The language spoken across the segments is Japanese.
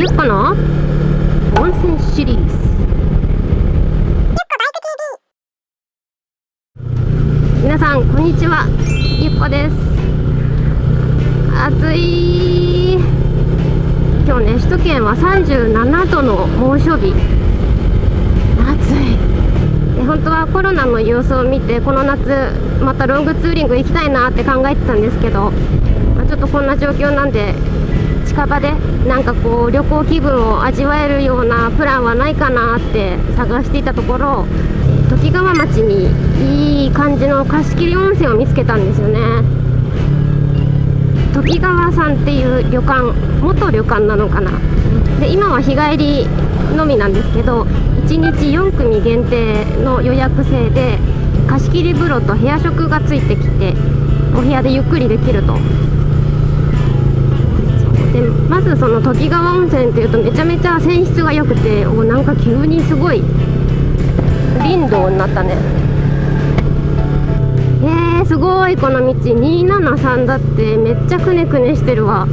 ゆっこの温泉シリーズ。皆さんこんにちは。ゆっこです。暑い。今日ね首都圏は37度の猛暑日。暑い。で本当はコロナの様子を見てこの夏またロングツーリング行きたいなって考えてたんですけど、まあ、ちょっとこんな状況なんで近場でなんかこう旅行気分を味わえるようなプランはないかなって探していたところときがわ町にいい感じの貸切温泉を見つけたんですよね。ときがわさんっていう旅館元旅館なのかな。で今は日帰りのみなんですけど1日4組限定の予約制で貸し切り風呂と部屋食がついてきてお部屋でゆっくりできると。でまずそのときがわ温泉っていうとめちゃめちゃ泉質が良くておなんか急にすごい林道になったね。えー、すごいこの道。273だってめっちゃくねくねしてるわ。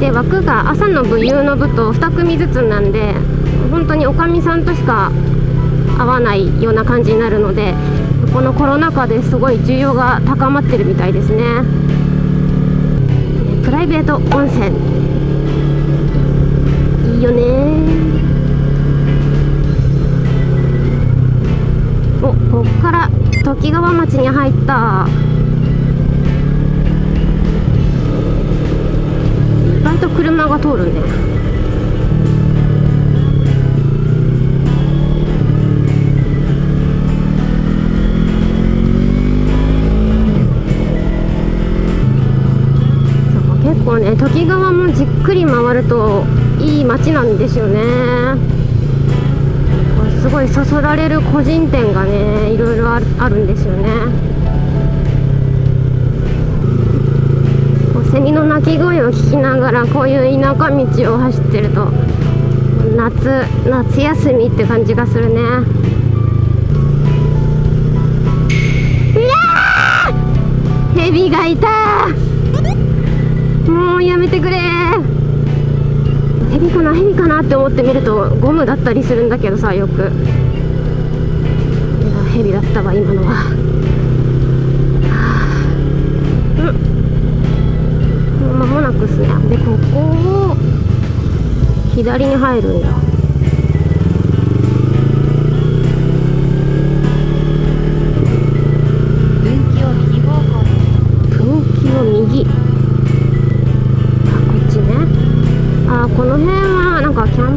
で枠が朝の部夕の部と2組ずつなんで本当におかみさんとしか会わないような感じになるのでこのコロナ禍ですごい需要が高まってるみたいですね。ライベート温泉。いいよね。おこっからときがわ町に入った。意外と車が通るんですね。ときがわもじっくり回るといい街なんですよね。すごいそそられる個人店がねいろいろあるんですよね。セミの鳴き声を聞きながらこういう田舎道を走ってると夏夏休みって感じがするね。うわヘビがいたもうやめてくれ。ヘビかな？ヘビかなって思ってみるとゴムだったりするんだけどさよく。ヘビだったわ今のは。うん。間もなくっすね。でここを左に入るんだ。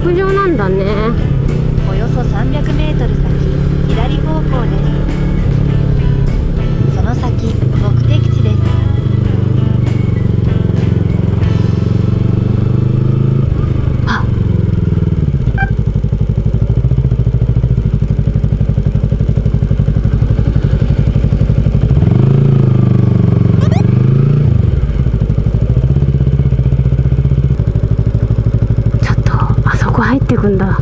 なんかキャンプ場なんだねおよそ 300m 先左方向ですその先目的地ですってくんだ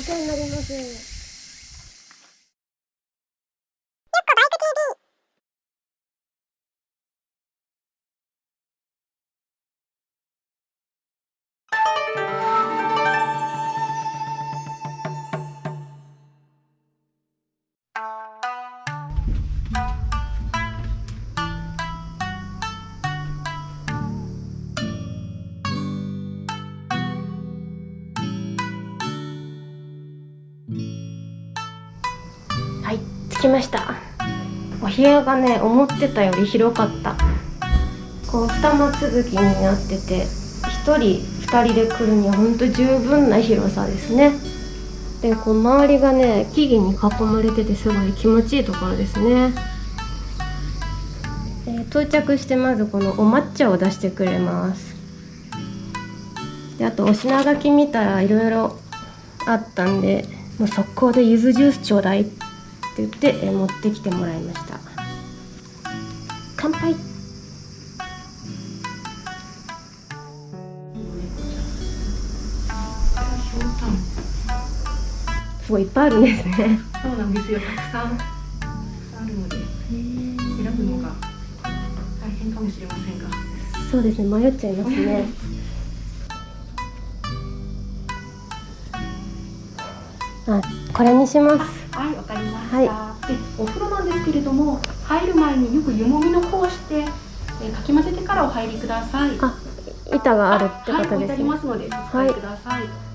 お世話になります。着きました。お部屋がね思ってたより広かった。こう二間続きになってて1人2人で来るにはほんと十分な広さですね。でこう周りがね木々に囲まれててすごい気持ちいいところですね。で到着してまずこのお抹茶を出してくれます。であとお品書き見たらいろいろあったんでもう速攻で柚子ジュースちょうだいって言ってえ持ってきてもらいました。乾杯。すごいいっぱいあるんですね。そうなんですよ。たくさん。あるので選ぶのが大変かもしれませんが。そうですね迷っちゃいますね。あこれにしますはい、で、お風呂なんですけれども、入る前によく湯もみの方をして、えーかき混ぜてからお入りください。あ板があるってはい、こと置いてありですねますので、お使いください。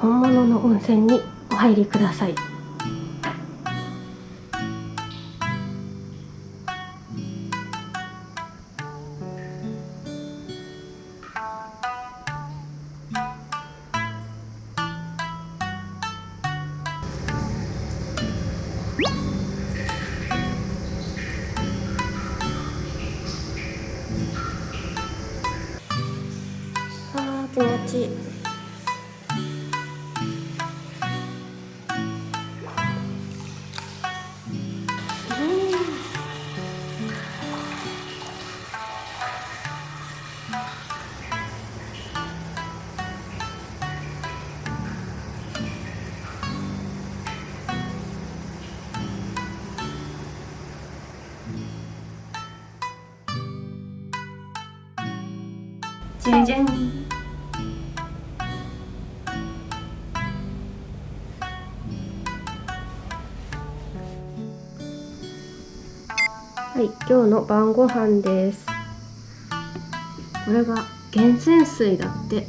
本物の温泉にお入りください。あー気持ちいい。じゃじゃんはい、今日の晩ご飯です。これが源泉水だって。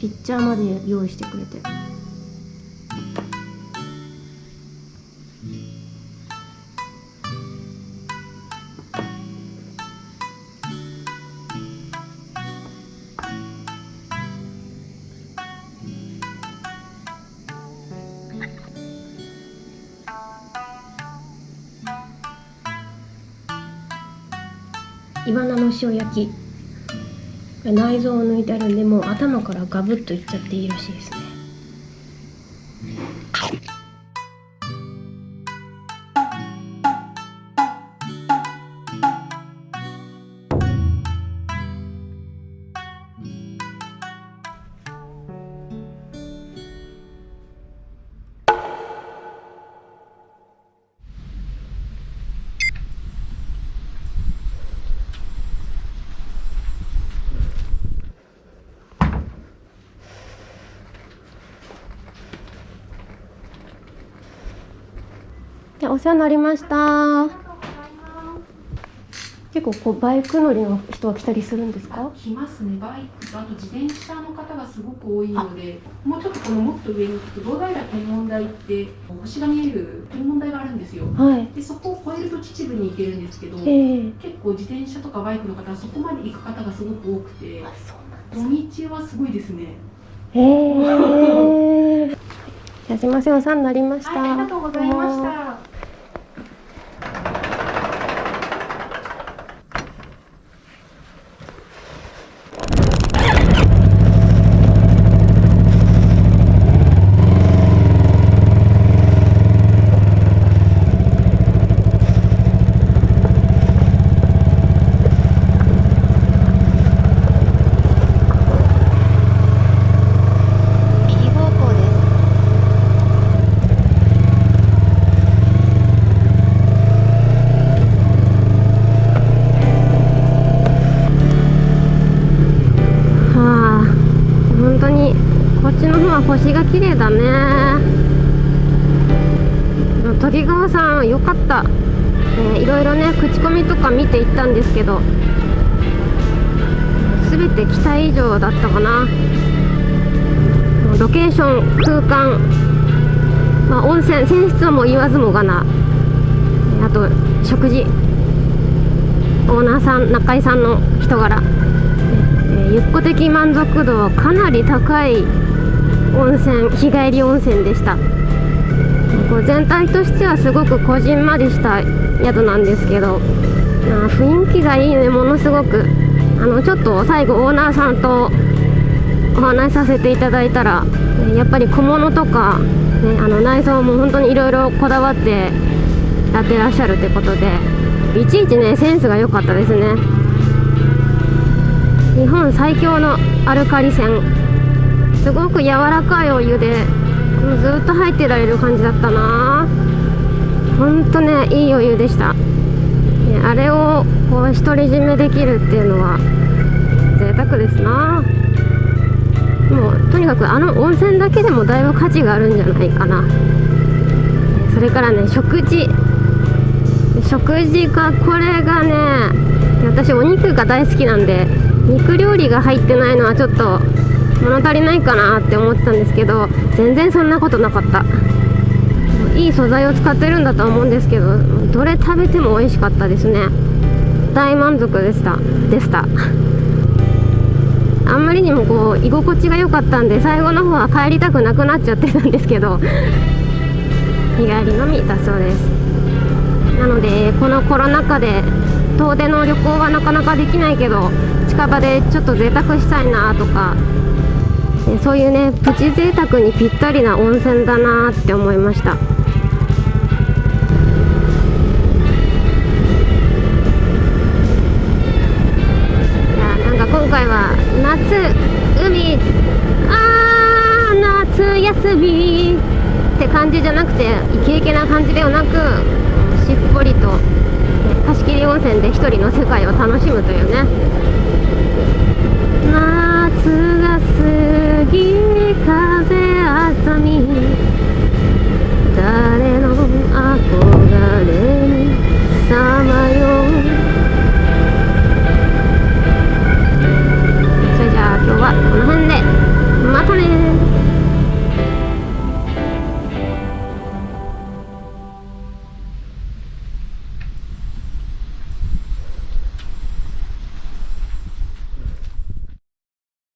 ピッチャーまで用意してくれて。イワナの塩焼き。内臓を抜いてあるんで、もう頭からガブッといっちゃっていいらしいですね。お世話になりました。結構こうバイク乗りの人は来たりするんですか？来ますね、バイクとあと自転車の方がすごく多いので、もうちょっとこのもっと上に行くと、堂平天文台って星が見える天文台があるんですよ。はい。で、そこを越えると秩父に行けるんですけど、ええ結構自転車とかバイクの方はそこまで行く方がすごく多くて、土日はすごいですね。へえ。じゃあすみませんお世話になりました。はい、ありがとうございました。右方向ですはあ、本当にこっちの方は星が綺麗だね。鳥川さんよかった、えーいろいろね口コミとか見ていったんですけど全て期待以上だったかな。ロケーション空間、まあ、温泉泉質はもう言わずもがな。あと食事。オーナーさん中井さんの人柄、えゆっこ的満足度はかなり高い。温泉日帰り温泉でした。こう全体としてはすごくこじんまりした宿なんですけどあ雰囲気がいいね。ものすごく。あのちょっと最後オーナーさんとお話しさせていただいたらやっぱり小物とか、ね、あの内装も本当にいろいろこだわってやってらっしゃるってことでいちいちねセンスが良かったですね。日本最強のアルカリ泉すごく柔らかいお湯でずっと入ってられる感じだったな。ほんとねいいお湯でした。あれをこう独り占めできるっていうのは贅沢ですな。もうとにかくあの温泉だけでもだいぶ価値があるんじゃないかな。それからね食事。食事がこれがね私お肉が大好きなんで肉料理が入ってないのはちょっと物足りないかなって思ってたんですけど全然そんなことなかった。いい素材を使ってるんだと思うんですけどどれ食べても美味しかったですね。大満足でした。でした。あんまりにもこう居心地が良かったんで最後の方は帰りたくなくなっちゃってたんですけど日帰りのみだそうです。なのでこのコロナ禍で遠出の旅行はなかなかできないけど近場でちょっと贅沢したいなとかそういうねプチ贅沢にぴったりな温泉だなって思いました。いやなんか今回は夏海あー夏休みって感じじゃなくてイケイケな感じではなくしっぽりと貸し切り温泉で一人の世界を楽しむというね。夏が風あざみ。誰の